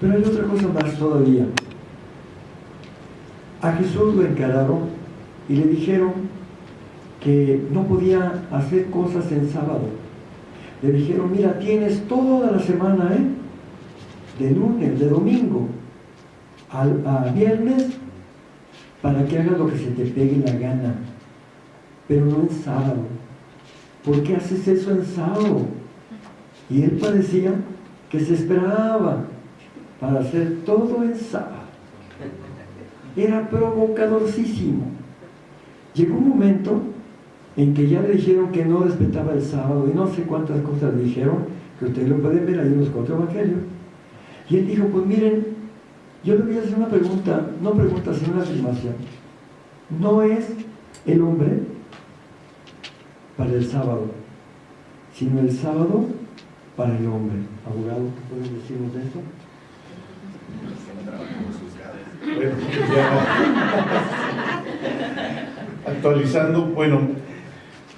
Pero hay otra cosa más todavía. A Jesús lo encararon y le dijeron que no podía hacer cosas en sábado. Le dijeron, mira, tienes toda la semana, ¿eh? De lunes, de domingo, a viernes, para que hagas lo que se te pegue la gana, pero no en sábado. ¿Por qué haces eso en sábado? Y él parecía que se esperaba para hacer todo en sábado. Era provocadorcísimo. Llegó un momento en que ya le dijeron que no respetaba el sábado y no sé cuántas cosas le dijeron, que ustedes lo pueden ver ahí en los cuatro evangelios. Y él dijo, pues miren, yo le voy a hacer una pregunta, no pregunta, sino una afirmación. No es el hombre para el sábado, sino el sábado para el hombre. Abogado, ¿qué pueden decirnos Actualizando, bueno,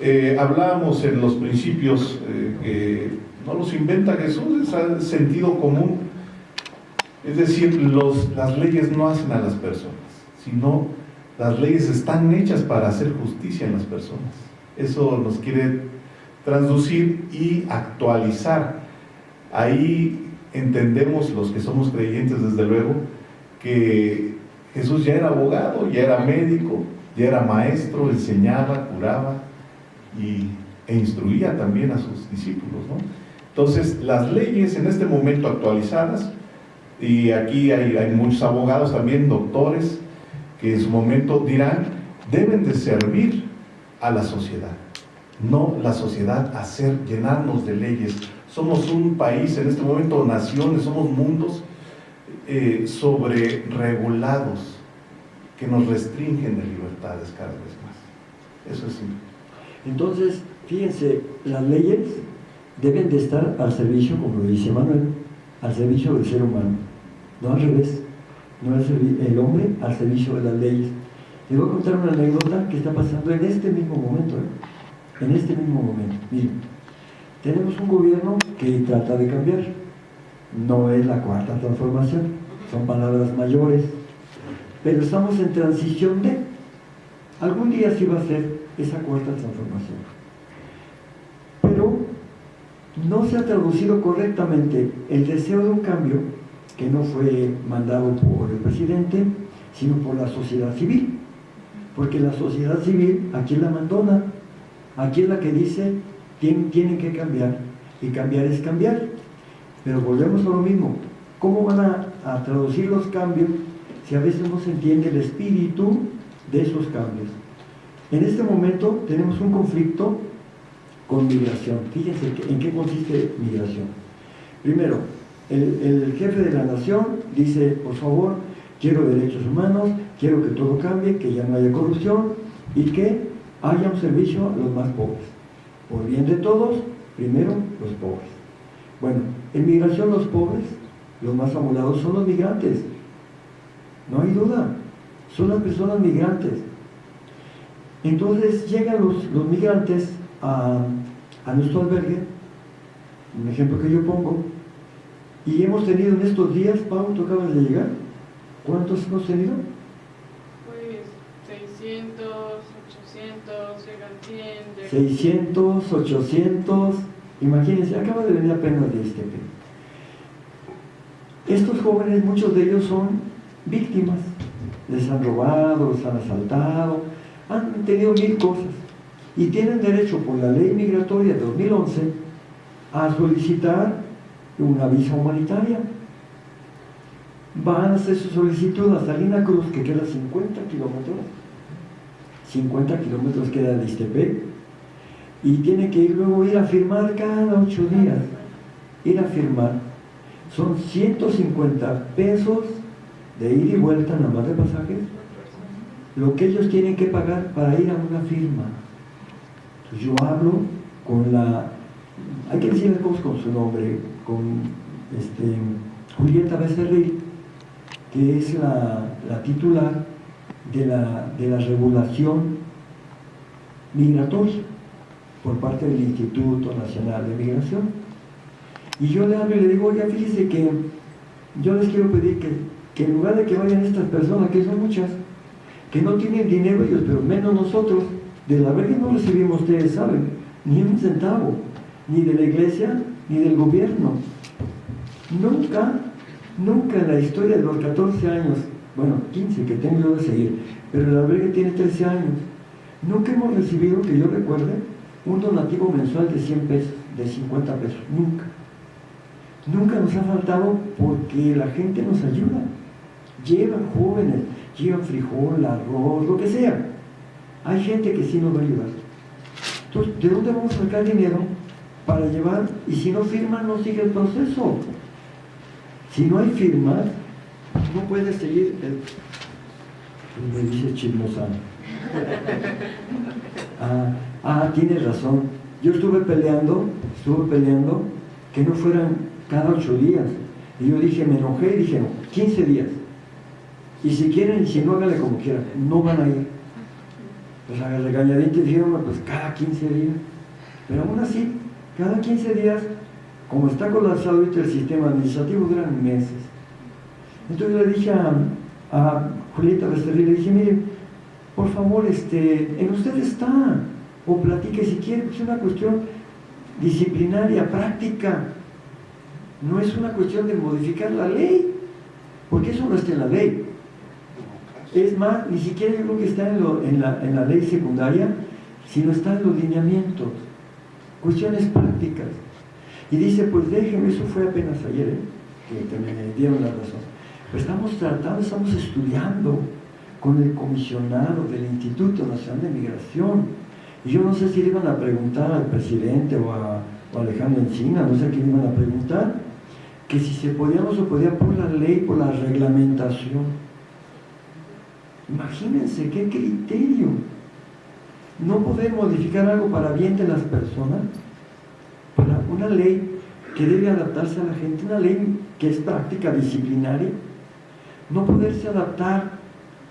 eh, hablábamos en los principios eh, que no los inventa Jesús, es el sentido común. Es decir, las leyes no hacen a las personas, sino las leyes están hechas para hacer justicia en las personas. Eso nos quiere transducir y actualizar. Ahí entendemos los que somos creyentes, desde luego, que Jesús ya era abogado, ya era médico, ya era maestro, enseñaba, curaba y, e instruía también a sus discípulos. Entonces, las leyes en este momento actualizadas, y aquí hay, hay muchos abogados también, doctores, que en su momento dirán, deben de servir a la sociedad, no la sociedad hacer, llenarnos de leyes. Somos un país, en este momento naciones, somos mundos eh, sobre regulados que nos restringen de libertades cada vez más. Eso es simple. Entonces, fíjense, las leyes deben de estar al servicio, como lo dice Manuel, al servicio del ser humano, no al revés, no el hombre al servicio de las leyes. Les voy a contar una anécdota que está pasando en este mismo momento, ¿eh? en este mismo momento. Miren, tenemos un gobierno que trata de cambiar, no es la cuarta transformación, son palabras mayores, pero estamos en transición de, algún día sí va a ser esa cuarta transformación. Pero no se ha traducido correctamente el deseo de un cambio, que no fue mandado por el presidente, sino por la sociedad civil. Porque la sociedad civil, aquí la abandona, aquí es la que dice, tienen, tienen que cambiar, y cambiar es cambiar. Pero volvemos a lo mismo. ¿Cómo van a, traducir los cambios si a veces no se entiende el espíritu de esos cambios? En este momento tenemos un conflicto con migración. Fíjense en qué consiste migración. Primero, el, el, jefe de la nación dice, por favor, quiero derechos humanos, quiero que todo cambie, que ya no haya corrupción y que haya un servicio a los más pobres. Por bien de todos, primero los pobres. Bueno, en migración los pobres, los más amolados son los migrantes. No hay duda, son las personas migrantes. Entonces llegan los, los migrantes a, a nuestro albergue, un ejemplo que yo pongo, y hemos tenido en estos días, Pau, tú acabas de llegar, ¿cuántos hemos tenido? Pues 600, 800, llegan 100. 600, 800, imagínense, acaba de venir apenas de este Estos jóvenes, muchos de ellos son víctimas, les han robado, les han asaltado, han tenido mil cosas y tienen derecho por la ley migratoria de 2011 a solicitar una visa humanitaria. Van a hacer su solicitud a Salina Cruz, que queda 50 kilómetros, 50 kilómetros queda de Istepec, y tiene que luego ir a firmar cada ocho días, ir a firmar. Son 150 pesos de ir y vuelta nada más de pasajes, lo que ellos tienen que pagar para ir a una firma. Yo hablo con la, hay que decir las cosas con su nombre, con este, Julieta Becerril, que es la, titular de la, de la regulación migratoria por parte del Instituto Nacional de Migración. Y yo le hablo y le digo, oiga, fíjese que yo les quiero pedir que, que en lugar de que vayan estas personas, que son muchas, que no tienen dinero ellos, pero menos nosotros, de la verdad no recibimos, ustedes saben, ni un centavo, ni de la iglesia, ni del gobierno. Nunca, nunca en la historia de los 14 años, bueno, 15 que tengo yo de seguir, pero el albergue tiene 13 años, nunca hemos recibido, que yo recuerde, un donativo mensual de 100 pesos, de 50 pesos, nunca. Nunca nos ha faltado porque la gente nos ayuda. Llevan jóvenes, llevan frijol, arroz, lo que sea. Hay gente que sí nos va a ayudar. Entonces, ¿de dónde vamos a sacar dinero para llevar? Y si no firman, no sigue el proceso. Si no hay firmas, no puede seguir el... Me dice chismosano. Ah, ah, tienes razón. Yo estuve peleando, estuve peleando que no fueran cada ocho días. Y yo dije, me enojé y dije, no, 15 días. Y si quieren, si no, háganle como quieran, no van a ir. Pues a regañadientes dijeron, pues cada 15 días. Pero aún así, cada 15 días, como está colapsado el sistema administrativo, duran meses. Entonces le dije a, Julieta Becerril, le dije, mire, por favor, este, en usted está, o platique si quiere, pues es una cuestión disciplinaria, práctica. No es una cuestión de modificar la ley, porque eso no está en la ley. Es más, ni siquiera yo creo que está en, la, ley secundaria, sino está en los lineamientos, cuestiones prácticas. Y dice, pues déjeme, eso fue apenas ayer, ¿eh? que, me dieron la razón. Pues estamos tratando, estamos estudiando con el comisionado del Instituto Nacional de Migración. Y yo no sé si le iban a preguntar al presidente o a, o a Alejandro Encina, no sé a quién le iban a preguntar, que si se podía o no se podía por la ley, por la reglamentación. Imagínense qué criterio. No poder modificar algo para bien de las personas, para una ley que debe adaptarse a la gente, una ley que es práctica disciplinaria, no poderse adaptar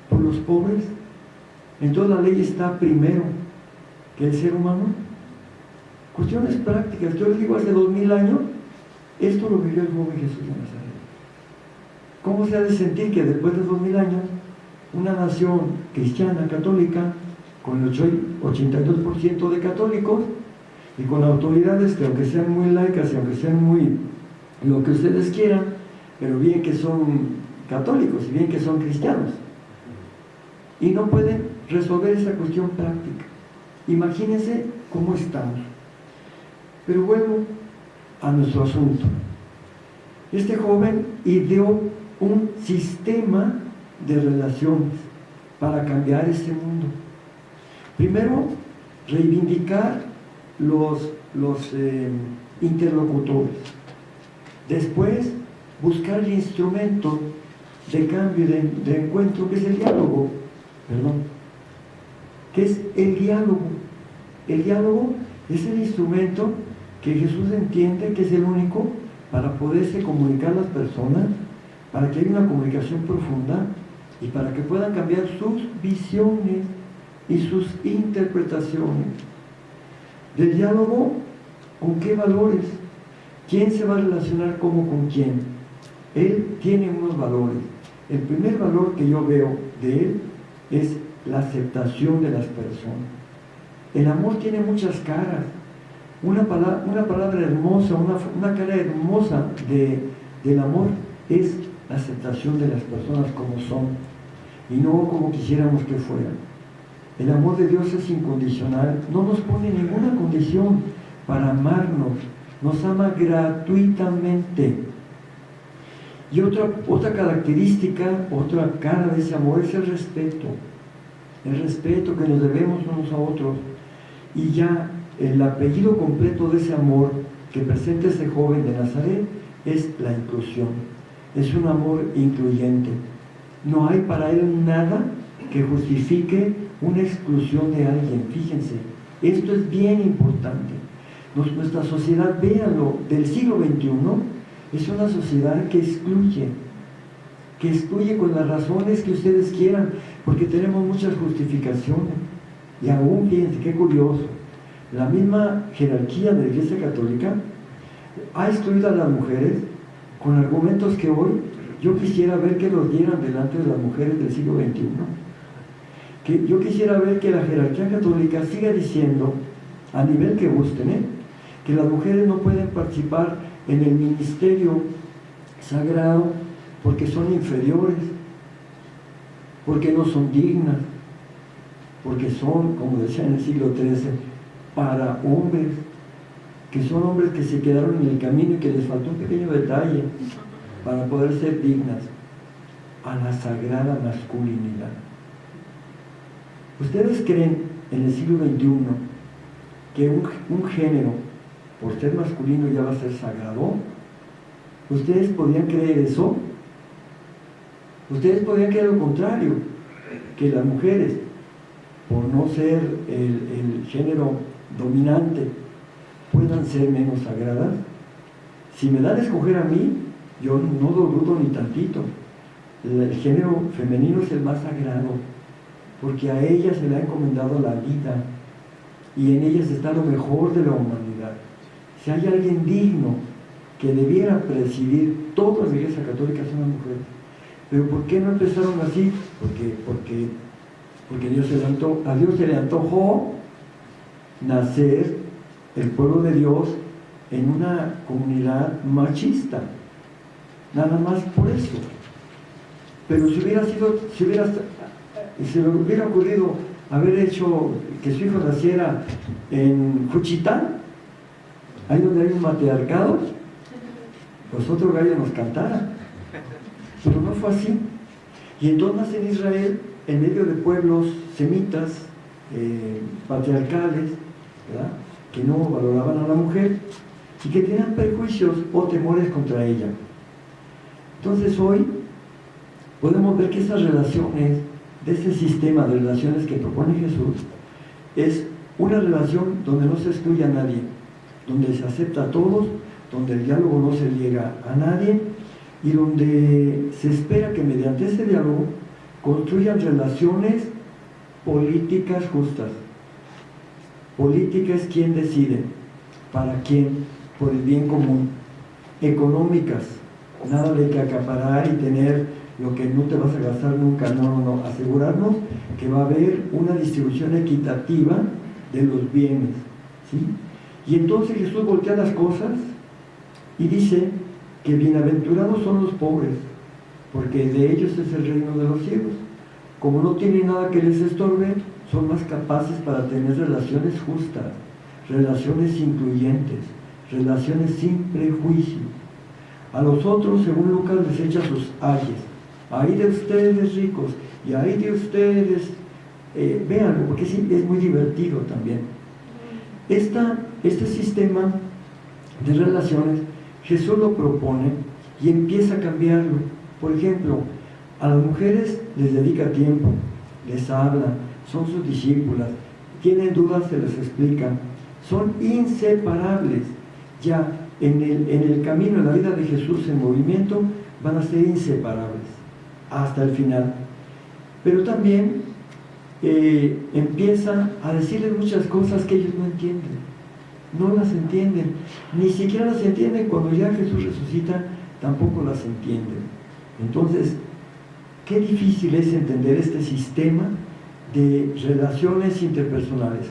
por los pobres, entonces la ley está primero que el ser humano. Cuestiones prácticas, yo les digo hace dos mil años, esto lo vivió el joven Jesús de Nazaret. ¿Cómo se ha de sentir que después de dos mil años una nación cristiana, católica, con el 82% de católicos y con autoridades que aunque sean muy laicas y aunque sean muy lo que ustedes quieran, pero bien que son católicos y bien que son cristianos. Y no pueden resolver esa cuestión práctica. Imagínense cómo estamos. Pero vuelvo a nuestro asunto. Este joven ideó un sistema de relaciones para cambiar este mundo. Primero, reivindicar los, los eh, interlocutores. Después, buscar el instrumento de cambio, de, de encuentro, que es el diálogo. Perdón. Que es el diálogo. El diálogo es el instrumento que Jesús entiende que es el único para poderse comunicar las personas, para que haya una comunicación profunda y para que puedan cambiar sus visiones y sus interpretaciones. Del diálogo, ¿con qué valores? ¿Quién se va a relacionar cómo con quién? Él tiene unos valores. El primer valor que yo veo de él es la aceptación de las personas. El amor tiene muchas caras. Una palabra, una palabra hermosa, una, cara hermosa de, del amor es la aceptación de las personas como son y no como quisiéramos que fueran. El amor de Dios es incondicional, no nos pone ninguna condición para amarnos, nos ama gratuitamente. Y otra, otra característica, otra cara de ese amor es el respeto. El respeto que nos debemos unos a otros. Y ya el apellido completo de ese amor que presenta ese joven de Nazaret es la inclusión. Es un amor incluyente. No hay para él nada que justifique una exclusión de alguien. Fíjense, esto es bien importante. nuestra sociedad, véanlo, del siglo XXI, es una sociedad que excluye, que excluye con las razones que ustedes quieran, porque tenemos muchas justificaciones. Y aún, fíjense, qué curioso, la misma jerarquía de la Iglesia Católica ha excluido a las mujeres con argumentos que hoy yo quisiera ver que los dieran delante de las mujeres del siglo XXI. Que yo quisiera ver que la jerarquía católica siga diciendo, a nivel que gusten, ¿eh? que las mujeres no pueden participar en el ministerio sagrado porque son inferiores, porque no son dignas, porque son, como decía en el siglo XIII, para hombres, que son hombres que se quedaron en el camino y que les faltó un pequeño detalle para poder ser dignas a la sagrada masculinidad. ¿Ustedes creen en el siglo XXI que un, un género, por ser masculino, ya va a ser sagrado? ¿Ustedes podrían creer eso? Ustedes podrían creer lo contrario, que las mujeres, por no ser el, género dominante, puedan ser menos sagradas. Si me dan a escoger a mí, yo no dudo ni tantito. El género femenino es el más sagrado, porque a ella se le ha encomendado la vida y en ellas está lo mejor de la humanidad. Si hay alguien digno que debiera presidir toda la iglesia católica son las mujeres. Pero ¿por qué no empezaron así? Porque, porque, porque Dios se le a Dios se le antojó nacer el pueblo de Dios en una comunidad machista. Nada más por eso. Pero si hubiera sido, si hubiera, si hubiera ocurrido haber hecho que su hijo naciera en Juchitán, ahí donde hay un matriarcado, pues otro gallo nos cantara. Pero no fue así. Y entonces en Israel, en medio de pueblos semitas, eh, patriarcales, que no valoraban a la mujer y que tenían prejuicios o temores contra ella. Entonces hoy podemos ver que esas relaciones, de ese sistema de relaciones que propone Jesús, es una relación donde no se excluye a nadie, donde se acepta a todos, donde el diálogo no se llega a nadie y donde se espera que mediante ese diálogo construyan relaciones políticas justas. Política es quien decide, para quién, por el bien común. Económicas, nada de que acaparar y tener lo que no te vas a gastar nunca, no, no, no, asegurarnos que va a haber una distribución equitativa de los bienes, ¿sí? Y entonces Jesús voltea las cosas y dice que bienaventurados son los pobres, porque de ellos es el reino de los cielos. Como no tienen nada que les estorbe, son más capaces para tener relaciones justas, relaciones incluyentes, relaciones sin prejuicio. A los otros, según Lucas, les echa sus ayes. Ahí de ustedes ricos y ahí de ustedes, eh, véanlo, porque es muy divertido también. Esta, este sistema de relaciones, Jesús lo propone y empieza a cambiarlo. Por ejemplo, a las mujeres les dedica tiempo, les habla, son sus discípulas, tienen dudas, se les explica, son inseparables. Ya en el, en el camino, en la vida de Jesús en movimiento, van a ser inseparables hasta el final. Pero también eh, empieza a decirles muchas cosas que ellos no entienden. No las entienden. Ni siquiera las entienden cuando ya Jesús resucita, tampoco las entienden. Entonces, qué difícil es entender este sistema de relaciones interpersonales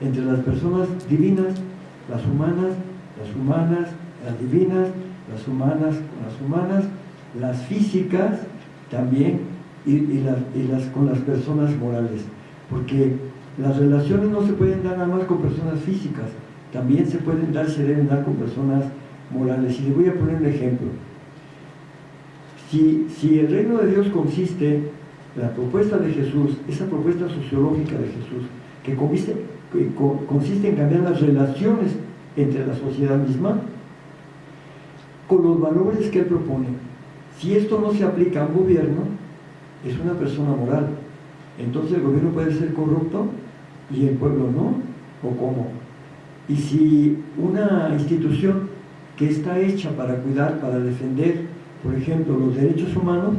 entre las personas divinas, las humanas, las humanas, las divinas, las humanas, las humanas, las físicas también y, las, con las personas morales. Porque las relaciones no se pueden dar nada más con personas físicas, también se pueden dar, se deben dar con personas morales. Y les voy a poner un ejemplo. Si, si el reino de Dios consiste la propuesta de Jesús, esa propuesta sociológica de Jesús, que consiste, consiste en cambiar las relaciones entre la sociedad misma, con los valores que él propone. Si esto no se aplica a un gobierno, es una persona moral. Entonces el gobierno puede ser corrupto y el pueblo no, o cómo. Y si una institución que está hecha para cuidar, para defender, por ejemplo, los derechos humanos,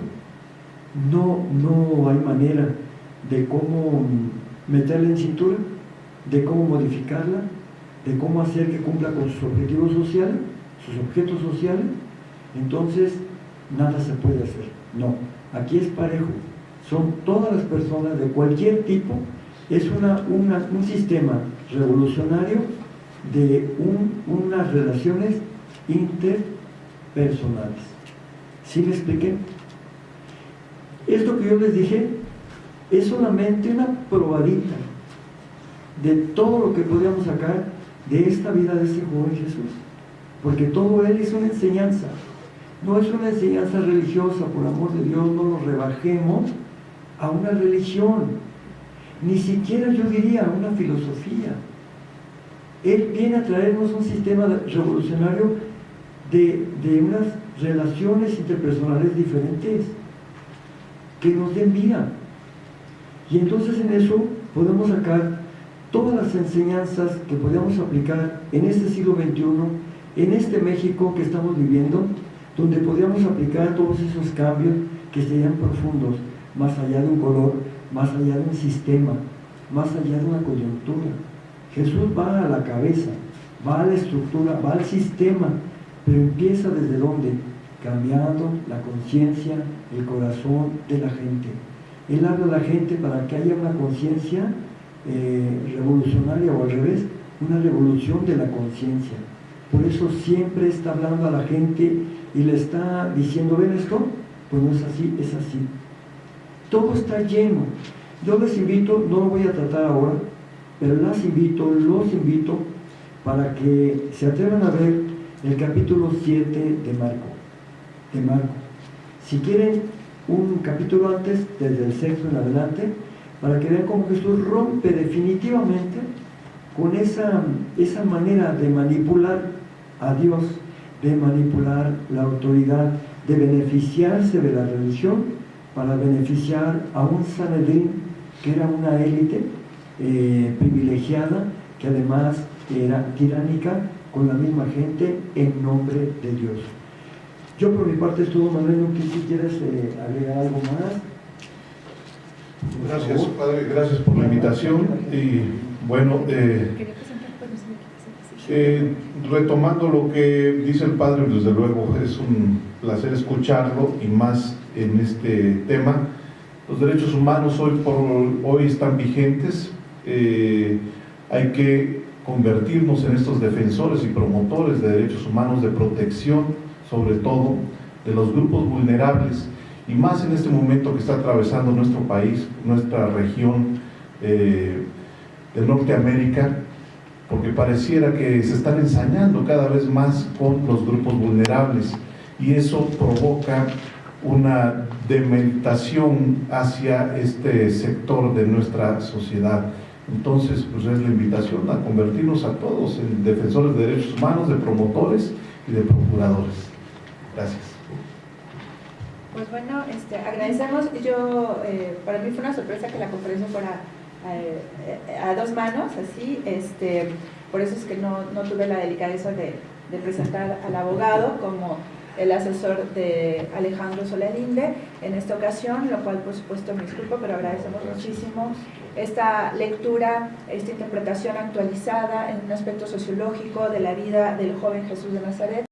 no, no hay manera de cómo meterla en cintura, de cómo modificarla, de cómo hacer que cumpla con sus objetivos sociales, sus objetos sociales. entonces nada se puede hacer. No, aquí es parejo. Son todas las personas de cualquier tipo. Es una, un sistema revolucionario de un- unas relaciones interpersonales. ¿Sí me expliqué? Esto que yo les dije es solamente una probadita de todo lo que podríamos sacar de esta vida de este joven Jesús. Porque todo él es una enseñanza. No es una enseñanza religiosa, por amor de Dios, no lo rebajemos a una religión. Ni siquiera yo diría a una filosofía. Él viene a traernos un sistema revolucionario de, unas relaciones interpersonales diferentes que nos den vida. Y entonces en eso podemos sacar todas las enseñanzas que podemos aplicar en este siglo XXI, en este México que estamos viviendo, donde podríamos aplicar todos esos cambios que serían profundos, más allá de un color, más allá de un sistema, más allá de una coyuntura. Jesús va a la cabeza, va a la estructura, va al sistema, pero empieza desde dónde? Cambiando la conciencia, el corazón de la gente. Él habla a la gente para que haya una conciencia eh, revolucionaria o al revés, una revolución de la conciencia. Por eso siempre está hablando a la gente y le está diciendo, ¿ven esto? Pues no es así, es así. Todo está lleno. Yo les invito, no lo voy a tratar ahora, pero las invito, los invito para que se atrevan a ver el capítulo 7 de Marco. De Marco. Si quieren un capítulo antes, desde el sexto en adelante, para que vean cómo Jesús rompe definitivamente con esa, esa manera de manipular a Dios, de manipular la autoridad, de beneficiarse de la religión para beneficiar a un Sanedrín que era una élite eh, privilegiada, que además era tiránica con la misma gente en nombre de Dios. Yo por mi parte es todo, Manuel, no sé si quieres eh, agregar algo más. Por Gracias, favor. Padre, gracias por la invitación. Y bueno, eh, sí. eh, retomando lo que dice el Padre, desde luego es un placer escucharlo y más en este tema. Los derechos humanos hoy por hoy están vigentes. Eh, hay que convertirnos en estos defensores y promotores de derechos humanos, de protección, sobre todo, de los grupos vulnerables y más en este momento que está atravesando nuestro país, nuestra región eh, de Norteamérica, porque pareciera que se están ensañando cada vez más con los grupos vulnerables y eso provoca una dementación hacia este sector de nuestra sociedad. Entonces, pues es la invitación a convertirnos a todos en defensores de derechos humanos, de promotores y de procuradores. Gracias. Pues bueno, este, agradecemos. Yo, eh, para mí fue una sorpresa que la conferencia fuera eh, a dos manos, así. Este, por eso es que no, no tuve la delicadeza de, de presentar al abogado como el asesor de Alejandro Solalinde en esta ocasión, lo cual por supuesto me disculpo, pero agradecemos muchísimo esta lectura, esta interpretación actualizada en un aspecto sociológico de la vida del joven Jesús de Nazaret.